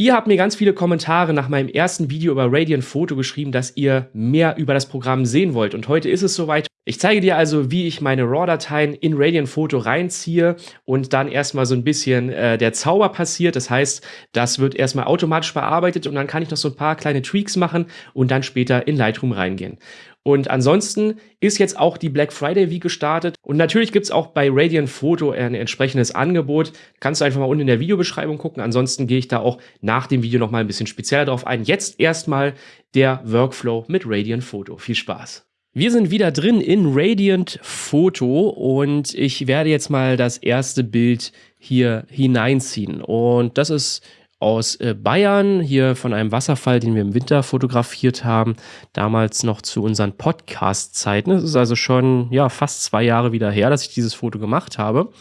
Ihr habt mir ganz viele Kommentare nach meinem ersten Video über Radiant Photo geschrieben, dass ihr mehr über das Programm sehen wollt. Und heute ist es soweit. Ich zeige dir also, wie ich meine RAW-Dateien in Radiant Photo reinziehe und dann erstmal so ein bisschen äh, der Zauber passiert. Das heißt, das wird erstmal automatisch bearbeitet und dann kann ich noch so ein paar kleine Tweaks machen und dann später in Lightroom reingehen. Und ansonsten ist jetzt auch die Black Friday Week gestartet. Und natürlich gibt's auch bei Radiant Photo ein entsprechendes Angebot. Kannst du einfach mal unten in der Videobeschreibung gucken. Ansonsten gehe ich da auch nach dem Video noch mal ein bisschen spezieller drauf ein. Jetzt erstmal der Workflow mit Radiant Photo. Viel Spaß! Wir sind wieder drin in Radiant Photo und ich werde jetzt mal das erste Bild hier hineinziehen. Und das ist aus äh, Bayern, hier von einem Wasserfall, den wir im Winter fotografiert haben, damals noch zu unseren Podcast-Zeiten. Es ist also schon ja, fast zwei Jahre wieder her, dass ich dieses Foto gemacht habe.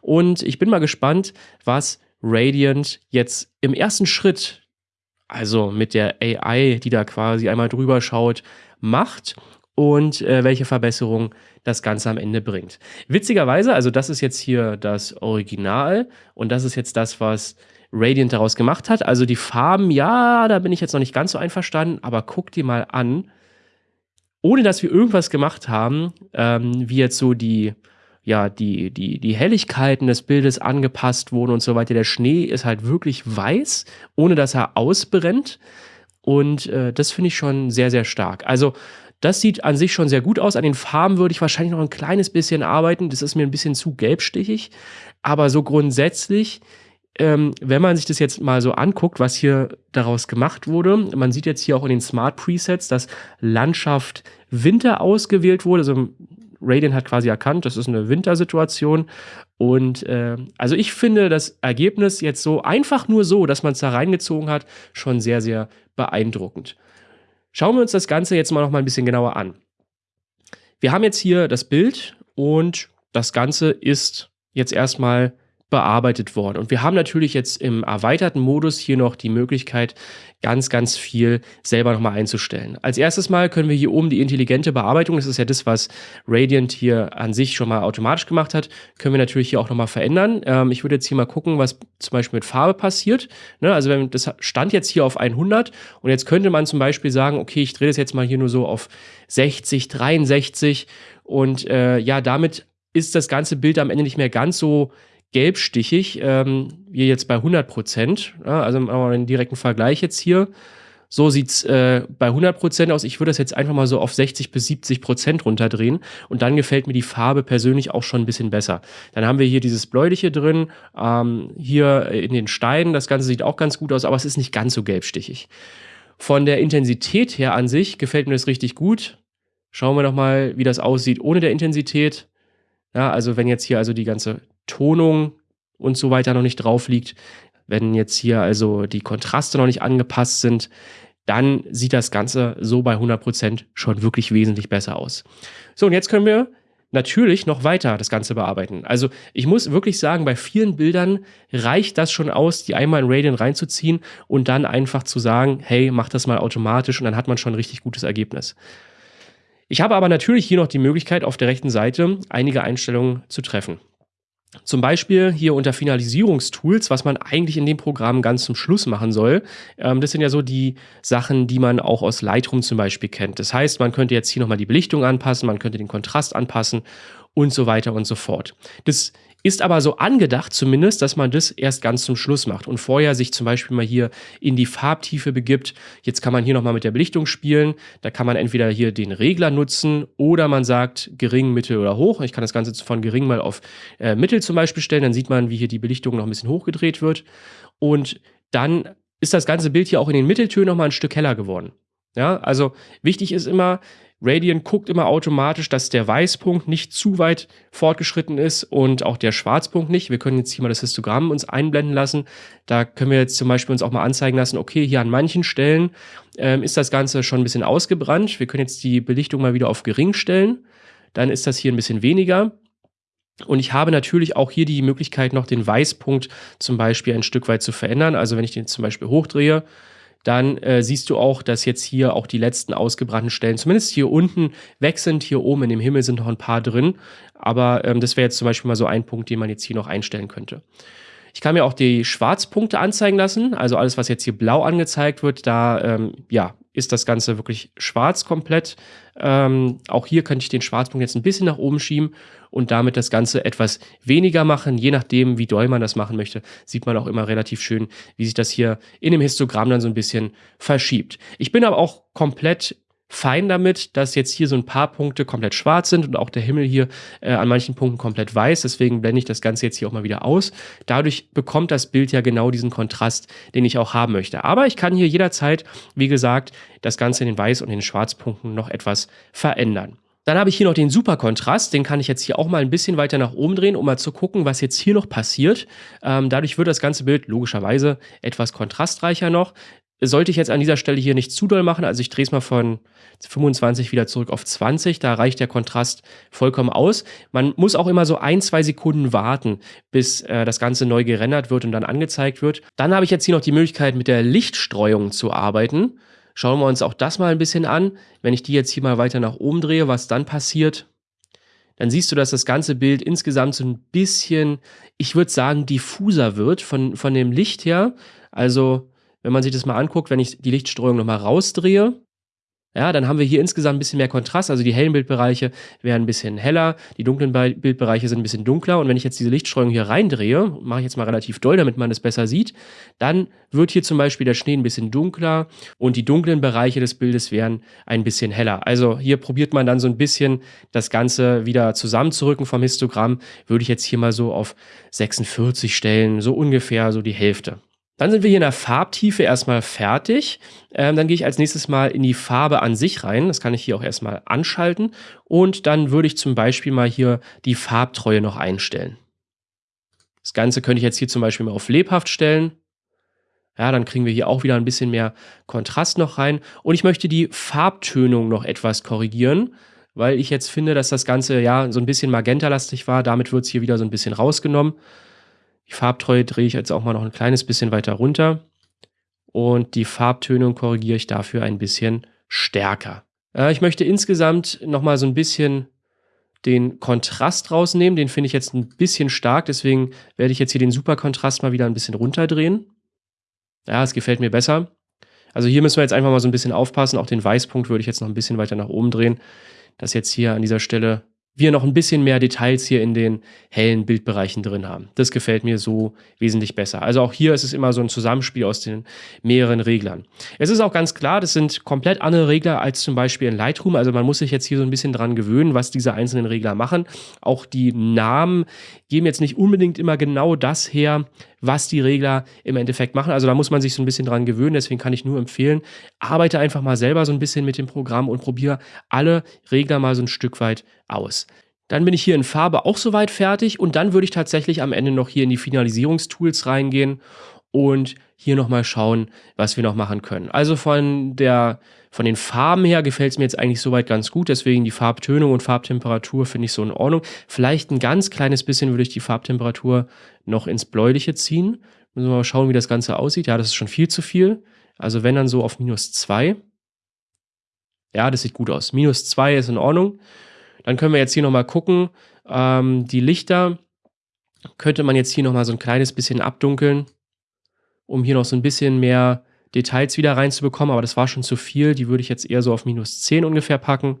Und ich bin mal gespannt, was Radiant jetzt im ersten Schritt, also mit der AI, die da quasi einmal drüber schaut, macht und äh, welche Verbesserungen das Ganze am Ende bringt. Witzigerweise, also das ist jetzt hier das Original und das ist jetzt das, was Radiant daraus gemacht hat. Also die Farben, ja, da bin ich jetzt noch nicht ganz so einverstanden, aber guck dir mal an, ohne dass wir irgendwas gemacht haben, ähm, wie jetzt so die, ja, die, die, die Helligkeiten des Bildes angepasst wurden und so weiter. Der Schnee ist halt wirklich weiß, ohne dass er ausbrennt. Und äh, das finde ich schon sehr, sehr stark. Also, das sieht an sich schon sehr gut aus. An den Farben würde ich wahrscheinlich noch ein kleines bisschen arbeiten. Das ist mir ein bisschen zu gelbstichig. Aber so grundsätzlich ähm, wenn man sich das jetzt mal so anguckt, was hier daraus gemacht wurde, man sieht jetzt hier auch in den Smart Presets, dass Landschaft Winter ausgewählt wurde. Also Radeon hat quasi erkannt, das ist eine Wintersituation. Und äh, also ich finde das Ergebnis jetzt so einfach nur so, dass man es da reingezogen hat, schon sehr, sehr beeindruckend. Schauen wir uns das Ganze jetzt mal noch mal ein bisschen genauer an. Wir haben jetzt hier das Bild und das Ganze ist jetzt erstmal bearbeitet worden. Und wir haben natürlich jetzt im erweiterten Modus hier noch die Möglichkeit, ganz, ganz viel selber nochmal einzustellen. Als erstes Mal können wir hier oben die intelligente Bearbeitung, das ist ja das, was Radiant hier an sich schon mal automatisch gemacht hat, können wir natürlich hier auch nochmal verändern. Ähm, ich würde jetzt hier mal gucken, was zum Beispiel mit Farbe passiert. Ne, also wenn das stand jetzt hier auf 100 und jetzt könnte man zum Beispiel sagen, okay, ich drehe das jetzt mal hier nur so auf 60, 63 und äh, ja, damit ist das ganze Bild am Ende nicht mehr ganz so gelbstichig, ähm, wie jetzt bei 100 Prozent. Ja, also machen wir einen direkten Vergleich jetzt hier. So sieht's äh, bei 100 Prozent aus. Ich würde das jetzt einfach mal so auf 60 bis 70 Prozent runterdrehen und dann gefällt mir die Farbe persönlich auch schon ein bisschen besser. Dann haben wir hier dieses Bläuliche drin, ähm, hier in den Steinen. Das Ganze sieht auch ganz gut aus, aber es ist nicht ganz so gelbstichig. Von der Intensität her an sich gefällt mir das richtig gut. Schauen wir noch mal, wie das aussieht ohne der Intensität. Ja, also wenn jetzt hier also die ganze Tonung und so weiter noch nicht drauf liegt, wenn jetzt hier also die Kontraste noch nicht angepasst sind, dann sieht das Ganze so bei 100% schon wirklich wesentlich besser aus. So, und jetzt können wir natürlich noch weiter das Ganze bearbeiten. Also ich muss wirklich sagen, bei vielen Bildern reicht das schon aus, die einmal in Radiant reinzuziehen und dann einfach zu sagen, hey, mach das mal automatisch und dann hat man schon ein richtig gutes Ergebnis. Ich habe aber natürlich hier noch die Möglichkeit, auf der rechten Seite einige Einstellungen zu treffen. Zum Beispiel hier unter Finalisierungstools, was man eigentlich in dem Programm ganz zum Schluss machen soll. Ähm, das sind ja so die Sachen, die man auch aus Lightroom zum Beispiel kennt. Das heißt, man könnte jetzt hier nochmal die Belichtung anpassen, man könnte den Kontrast anpassen und so weiter und so fort. Das ist aber so angedacht zumindest, dass man das erst ganz zum Schluss macht und vorher sich zum Beispiel mal hier in die Farbtiefe begibt. Jetzt kann man hier nochmal mit der Belichtung spielen. Da kann man entweder hier den Regler nutzen oder man sagt gering, mittel oder hoch. Ich kann das Ganze von gering mal auf äh, mittel zum Beispiel stellen. Dann sieht man, wie hier die Belichtung noch ein bisschen hochgedreht wird. Und dann ist das ganze Bild hier auch in den Mitteltönen nochmal ein Stück heller geworden. Ja, also wichtig ist immer, Radiant guckt immer automatisch, dass der Weißpunkt nicht zu weit fortgeschritten ist und auch der Schwarzpunkt nicht. Wir können jetzt hier mal das Histogramm uns einblenden lassen. Da können wir jetzt zum Beispiel uns auch mal anzeigen lassen, okay, hier an manchen Stellen ähm, ist das Ganze schon ein bisschen ausgebrannt. Wir können jetzt die Belichtung mal wieder auf gering stellen. Dann ist das hier ein bisschen weniger. Und ich habe natürlich auch hier die Möglichkeit, noch den Weißpunkt zum Beispiel ein Stück weit zu verändern. Also wenn ich den zum Beispiel hochdrehe, dann äh, siehst du auch, dass jetzt hier auch die letzten ausgebrannten Stellen, zumindest hier unten, weg sind. Hier oben in dem Himmel sind noch ein paar drin. Aber ähm, das wäre jetzt zum Beispiel mal so ein Punkt, den man jetzt hier noch einstellen könnte. Ich kann mir auch die Schwarzpunkte anzeigen lassen. Also alles, was jetzt hier blau angezeigt wird, da ähm, ja, ist das Ganze wirklich schwarz komplett. Ähm, auch hier könnte ich den Schwarzpunkt jetzt ein bisschen nach oben schieben und damit das Ganze etwas weniger machen. Je nachdem, wie doll man das machen möchte, sieht man auch immer relativ schön, wie sich das hier in dem Histogramm dann so ein bisschen verschiebt. Ich bin aber auch komplett fein damit, dass jetzt hier so ein paar Punkte komplett schwarz sind und auch der Himmel hier äh, an manchen Punkten komplett weiß. Deswegen blende ich das Ganze jetzt hier auch mal wieder aus. Dadurch bekommt das Bild ja genau diesen Kontrast, den ich auch haben möchte. Aber ich kann hier jederzeit, wie gesagt, das Ganze in den Weiß- und in den Schwarzpunkten noch etwas verändern. Dann habe ich hier noch den Superkontrast, den kann ich jetzt hier auch mal ein bisschen weiter nach oben drehen, um mal zu gucken, was jetzt hier noch passiert. Ähm, dadurch wird das ganze Bild logischerweise etwas kontrastreicher noch sollte ich jetzt an dieser Stelle hier nicht zu doll machen, also ich drehe es mal von 25 wieder zurück auf 20, da reicht der Kontrast vollkommen aus. Man muss auch immer so ein, zwei Sekunden warten, bis äh, das Ganze neu gerendert wird und dann angezeigt wird. Dann habe ich jetzt hier noch die Möglichkeit, mit der Lichtstreuung zu arbeiten. Schauen wir uns auch das mal ein bisschen an. Wenn ich die jetzt hier mal weiter nach oben drehe, was dann passiert, dann siehst du, dass das ganze Bild insgesamt so ein bisschen, ich würde sagen, diffuser wird von, von dem Licht her. Also wenn man sich das mal anguckt, wenn ich die Lichtstreuung nochmal rausdrehe, ja, dann haben wir hier insgesamt ein bisschen mehr Kontrast. Also die hellen Bildbereiche werden ein bisschen heller, die dunklen Bildbereiche sind ein bisschen dunkler. Und wenn ich jetzt diese Lichtstreuung hier reindrehe, mache ich jetzt mal relativ doll, damit man es besser sieht, dann wird hier zum Beispiel der Schnee ein bisschen dunkler und die dunklen Bereiche des Bildes werden ein bisschen heller. Also hier probiert man dann so ein bisschen das Ganze wieder zusammenzurücken vom Histogramm. Würde ich jetzt hier mal so auf 46 stellen, so ungefähr so die Hälfte. Dann sind wir hier in der Farbtiefe erstmal fertig. Ähm, dann gehe ich als nächstes mal in die Farbe an sich rein. Das kann ich hier auch erstmal anschalten. Und dann würde ich zum Beispiel mal hier die Farbtreue noch einstellen. Das Ganze könnte ich jetzt hier zum Beispiel mal auf lebhaft stellen. Ja, dann kriegen wir hier auch wieder ein bisschen mehr Kontrast noch rein. Und ich möchte die Farbtönung noch etwas korrigieren, weil ich jetzt finde, dass das Ganze ja so ein bisschen magentalastig war. Damit wird es hier wieder so ein bisschen rausgenommen. Die Farbtreue drehe ich jetzt auch mal noch ein kleines bisschen weiter runter. Und die Farbtönung korrigiere ich dafür ein bisschen stärker. Äh, ich möchte insgesamt nochmal so ein bisschen den Kontrast rausnehmen. Den finde ich jetzt ein bisschen stark, deswegen werde ich jetzt hier den Superkontrast mal wieder ein bisschen runterdrehen. Ja, es gefällt mir besser. Also hier müssen wir jetzt einfach mal so ein bisschen aufpassen. Auch den Weißpunkt würde ich jetzt noch ein bisschen weiter nach oben drehen, dass jetzt hier an dieser Stelle wir noch ein bisschen mehr Details hier in den hellen Bildbereichen drin haben. Das gefällt mir so wesentlich besser. Also auch hier ist es immer so ein Zusammenspiel aus den mehreren Reglern. Es ist auch ganz klar, das sind komplett andere Regler als zum Beispiel in Lightroom. Also man muss sich jetzt hier so ein bisschen dran gewöhnen, was diese einzelnen Regler machen. Auch die Namen geben jetzt nicht unbedingt immer genau das her, was die Regler im Endeffekt machen. Also da muss man sich so ein bisschen dran gewöhnen. Deswegen kann ich nur empfehlen, arbeite einfach mal selber so ein bisschen mit dem Programm und probiere alle Regler mal so ein Stück weit aus. Dann bin ich hier in Farbe auch soweit fertig und dann würde ich tatsächlich am Ende noch hier in die Finalisierungstools reingehen und hier nochmal schauen, was wir noch machen können. Also von, der, von den Farben her gefällt es mir jetzt eigentlich soweit ganz gut, deswegen die Farbtönung und Farbtemperatur finde ich so in Ordnung. Vielleicht ein ganz kleines bisschen würde ich die Farbtemperatur noch ins Bläuliche ziehen. Müssen wir mal schauen, wie das Ganze aussieht. Ja, das ist schon viel zu viel. Also wenn dann so auf minus 2. Ja, das sieht gut aus. Minus 2 ist in Ordnung. Dann können wir jetzt hier nochmal gucken. Ähm, die Lichter könnte man jetzt hier nochmal so ein kleines bisschen abdunkeln um hier noch so ein bisschen mehr Details wieder reinzubekommen, aber das war schon zu viel. Die würde ich jetzt eher so auf minus 10 ungefähr packen.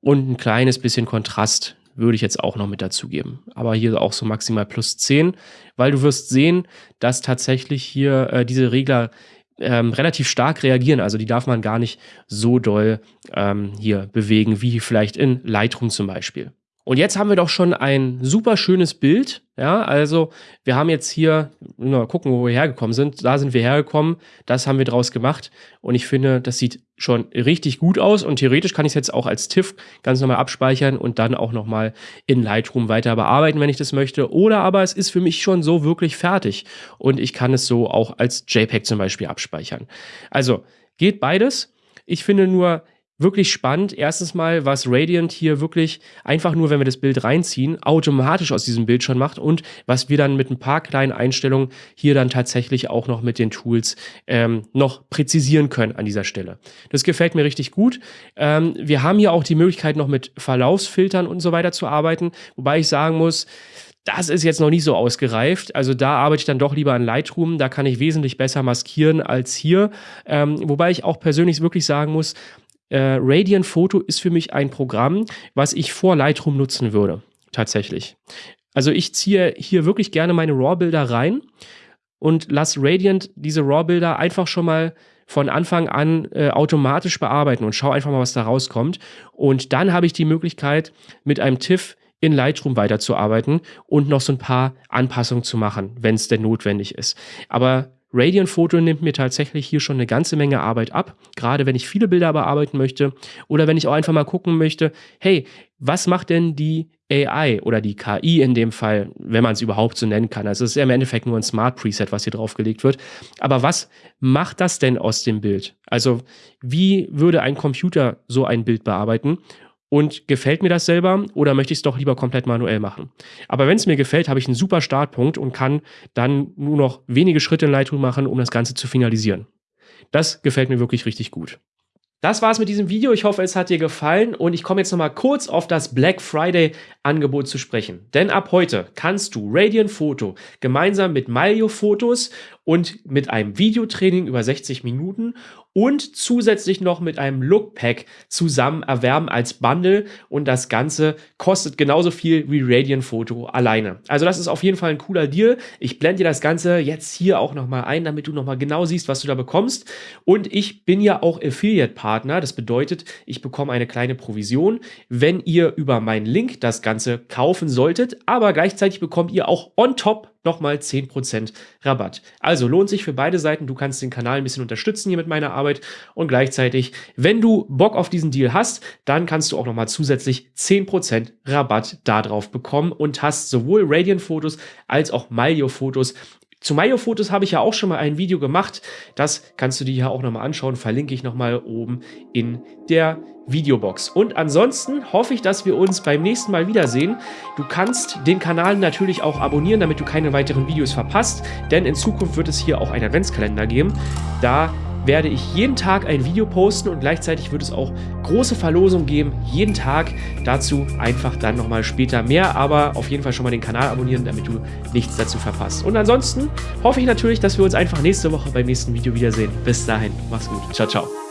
Und ein kleines bisschen Kontrast würde ich jetzt auch noch mit dazugeben. Aber hier auch so maximal plus 10, weil du wirst sehen, dass tatsächlich hier äh, diese Regler ähm, relativ stark reagieren. Also die darf man gar nicht so doll ähm, hier bewegen, wie vielleicht in Lightroom zum Beispiel. Und jetzt haben wir doch schon ein super schönes Bild. Ja, also wir haben jetzt hier, mal gucken, wo wir hergekommen sind. Da sind wir hergekommen. Das haben wir draus gemacht. Und ich finde, das sieht schon richtig gut aus. Und theoretisch kann ich es jetzt auch als TIFF ganz normal abspeichern und dann auch nochmal in Lightroom weiter bearbeiten, wenn ich das möchte. Oder aber es ist für mich schon so wirklich fertig. Und ich kann es so auch als JPEG zum Beispiel abspeichern. Also geht beides. Ich finde nur, wirklich spannend. Erstens mal, was Radiant hier wirklich einfach nur, wenn wir das Bild reinziehen, automatisch aus diesem Bild schon macht und was wir dann mit ein paar kleinen Einstellungen hier dann tatsächlich auch noch mit den Tools ähm, noch präzisieren können an dieser Stelle. Das gefällt mir richtig gut. Ähm, wir haben hier auch die Möglichkeit noch mit Verlaufsfiltern und so weiter zu arbeiten, wobei ich sagen muss, Das ist jetzt noch nicht so ausgereift. Also da arbeite ich dann doch lieber an Lightroom. Da kann ich wesentlich besser maskieren als hier. Ähm, wobei ich auch persönlich wirklich sagen muss, äh, Radiant Photo ist für mich ein Programm, was ich vor Lightroom nutzen würde. Tatsächlich. Also ich ziehe hier wirklich gerne meine RAW-Bilder rein und lasse Radiant diese RAW-Bilder einfach schon mal von Anfang an äh, automatisch bearbeiten und schaue einfach mal, was da rauskommt. Und dann habe ich die Möglichkeit, mit einem TIFF in Lightroom weiterzuarbeiten und noch so ein paar Anpassungen zu machen, wenn es denn notwendig ist. Aber Radiant Photo nimmt mir tatsächlich hier schon eine ganze Menge Arbeit ab, gerade wenn ich viele Bilder bearbeiten möchte oder wenn ich auch einfach mal gucken möchte, hey, was macht denn die AI oder die KI in dem Fall, wenn man es überhaupt so nennen kann. Also es ist ja im Endeffekt nur ein Smart Preset, was hier draufgelegt wird. Aber was macht das denn aus dem Bild? Also wie würde ein Computer so ein Bild bearbeiten? Und gefällt mir das selber oder möchte ich es doch lieber komplett manuell machen. Aber wenn es mir gefällt, habe ich einen super Startpunkt und kann dann nur noch wenige Schritte in Lightroom machen, um das Ganze zu finalisieren. Das gefällt mir wirklich richtig gut. Das war's mit diesem Video. Ich hoffe, es hat dir gefallen und ich komme jetzt nochmal kurz auf das Black Friday Angebot zu sprechen. Denn ab heute kannst du Radiant Photo gemeinsam mit Malio Fotos und mit einem Videotraining über 60 Minuten und zusätzlich noch mit einem Lookpack zusammen erwerben als Bundle und das Ganze kostet genauso viel wie Radiant Photo alleine. Also das ist auf jeden Fall ein cooler Deal. Ich blende dir das Ganze jetzt hier auch nochmal ein, damit du nochmal genau siehst, was du da bekommst. Und ich bin ja auch Affiliate-Partner. Das bedeutet, ich bekomme eine kleine Provision, wenn ihr über meinen Link das Ganze kaufen solltet. Aber gleichzeitig bekommt ihr auch on top nochmal 10% Rabatt. Also lohnt sich für beide Seiten. Du kannst den Kanal ein bisschen unterstützen hier mit meiner Arbeit und gleichzeitig, wenn du Bock auf diesen Deal hast, dann kannst du auch nochmal zusätzlich 10% Rabatt darauf bekommen und hast sowohl Radiant-Fotos als auch Malio-Fotos zu Mayo-Fotos habe ich ja auch schon mal ein Video gemacht. Das kannst du dir hier auch nochmal anschauen. Verlinke ich nochmal oben in der Videobox. Und ansonsten hoffe ich, dass wir uns beim nächsten Mal wiedersehen. Du kannst den Kanal natürlich auch abonnieren, damit du keine weiteren Videos verpasst, denn in Zukunft wird es hier auch einen Adventskalender geben. Da werde ich jeden Tag ein Video posten und gleichzeitig wird es auch große Verlosungen geben, jeden Tag. Dazu einfach dann nochmal später mehr, aber auf jeden Fall schon mal den Kanal abonnieren, damit du nichts dazu verpasst. Und ansonsten hoffe ich natürlich, dass wir uns einfach nächste Woche beim nächsten Video wiedersehen. Bis dahin, mach's gut. Ciao, ciao.